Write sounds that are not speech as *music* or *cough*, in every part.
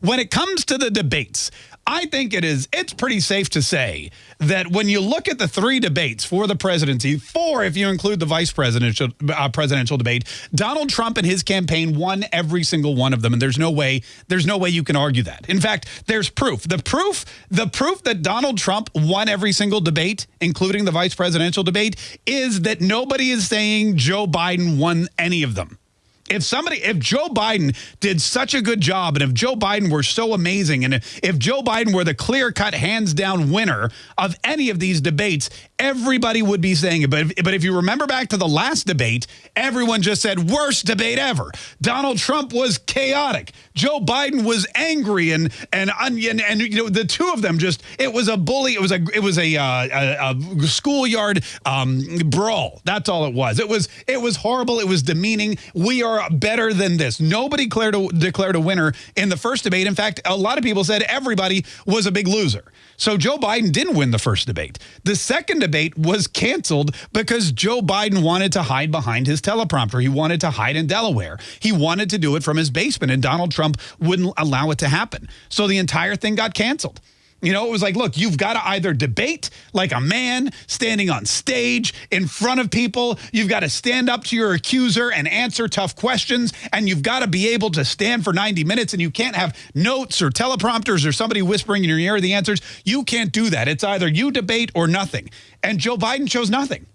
When it comes to the debates, I think it is it's pretty safe to say that when you look at the three debates for the presidency, four if you include the vice presidential uh, presidential debate, Donald Trump and his campaign won every single one of them and there's no way there's no way you can argue that. In fact, there's proof. The proof the proof that Donald Trump won every single debate, including the vice presidential debate, is that nobody is saying Joe Biden won any of them if somebody, if Joe Biden did such a good job and if Joe Biden were so amazing and if Joe Biden were the clear cut, hands down winner of any of these debates, everybody would be saying it. But if, but if you remember back to the last debate, everyone just said worst debate ever. Donald Trump was chaotic. Joe Biden was angry and and and, and you know the two of them just it was a bully. It was a it was a, uh, a, a schoolyard um, brawl. That's all it was. It was it was horrible. It was demeaning. We are better than this. Nobody declared a, declared a winner in the first debate. In fact, a lot of people said everybody was a big loser. So Joe Biden didn't win the first debate. The second debate was canceled because Joe Biden wanted to hide behind his teleprompter. He wanted to hide in Delaware. He wanted to do it from his basement, and Donald Trump wouldn't allow it to happen. So the entire thing got canceled. You know, it was like, look, you've got to either debate like a man standing on stage in front of people. You've got to stand up to your accuser and answer tough questions. And you've got to be able to stand for 90 minutes. And you can't have notes or teleprompters or somebody whispering in your ear the answers. You can't do that. It's either you debate or nothing. And Joe Biden chose nothing.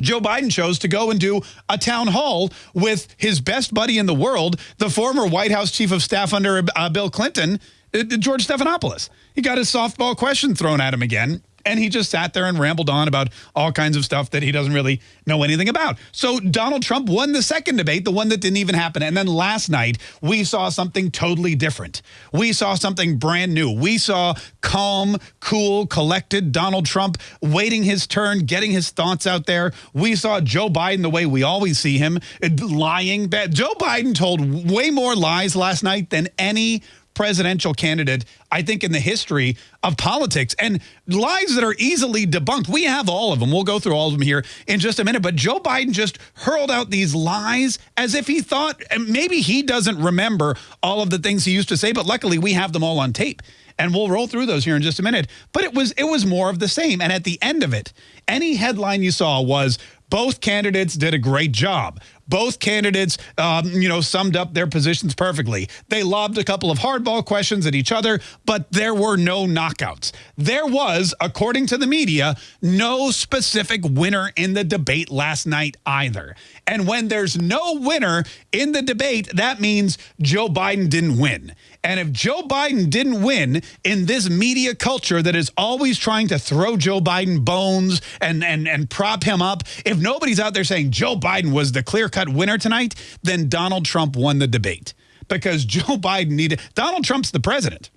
Joe Biden chose to go and do a town hall with his best buddy in the world, the former White House chief of staff under uh, Bill Clinton, Uh, uh, George Stephanopoulos. He got his softball question thrown at him again. And he just sat there and rambled on about all kinds of stuff that he doesn't really know anything about. So Donald Trump won the second debate, the one that didn't even happen. And then last night, we saw something totally different. We saw something brand new. We saw calm, cool, collected Donald Trump waiting his turn, getting his thoughts out there. We saw Joe Biden the way we always see him, uh, lying. Joe Biden told way more lies last night than any presidential candidate, I think, in the history of politics. And lies that are easily debunked. We have all of them. We'll go through all of them here in just a minute. But Joe Biden just hurled out these lies as if he thought, maybe he doesn't remember all of the things he used to say, but luckily we have them all on tape and we'll roll through those here in just a minute. But it was it was more of the same. And at the end of it, any headline you saw was both candidates did a great job. Both candidates, um, you know, summed up their positions perfectly. They lobbed a couple of hardball questions at each other, but there were no knockouts. There was, according to the media, no specific winner in the debate last night either. And when there's no winner in the debate, that means Joe Biden didn't win. And if Joe Biden didn't win in this media culture that is always trying to throw Joe Biden bones and, and, and prop him up, if nobody's out there saying Joe Biden was the clear-cut winner tonight, then Donald Trump won the debate. Because *laughs* Joe Biden needed, Donald Trump's the president.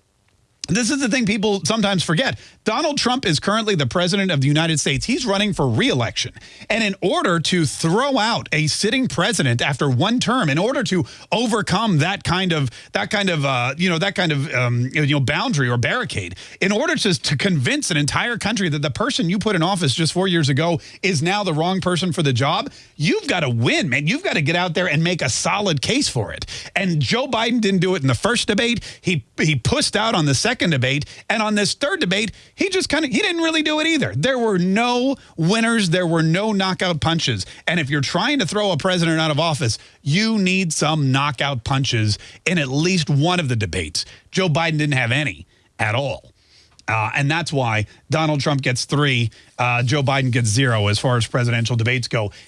This is the thing people sometimes forget. Donald Trump is currently the president of the United States. He's running for reelection. And in order to throw out a sitting president after one term, in order to overcome that kind of that kind of uh, you know that kind of um, you know boundary or barricade, in order to to convince an entire country that the person you put in office just 4 years ago is now the wrong person for the job, you've got to win, man. You've got to get out there and make a solid case for it. And Joe Biden didn't do it in the first debate. He he pushed out on the second debate, and on this third debate, he just kind of, he didn't really do it either. There were no winners. There were no knockout punches. And if you're trying to throw a president out of office, you need some knockout punches in at least one of the debates. Joe Biden didn't have any at all. Uh, and that's why Donald Trump gets three, uh, Joe Biden gets zero as far as presidential debates go.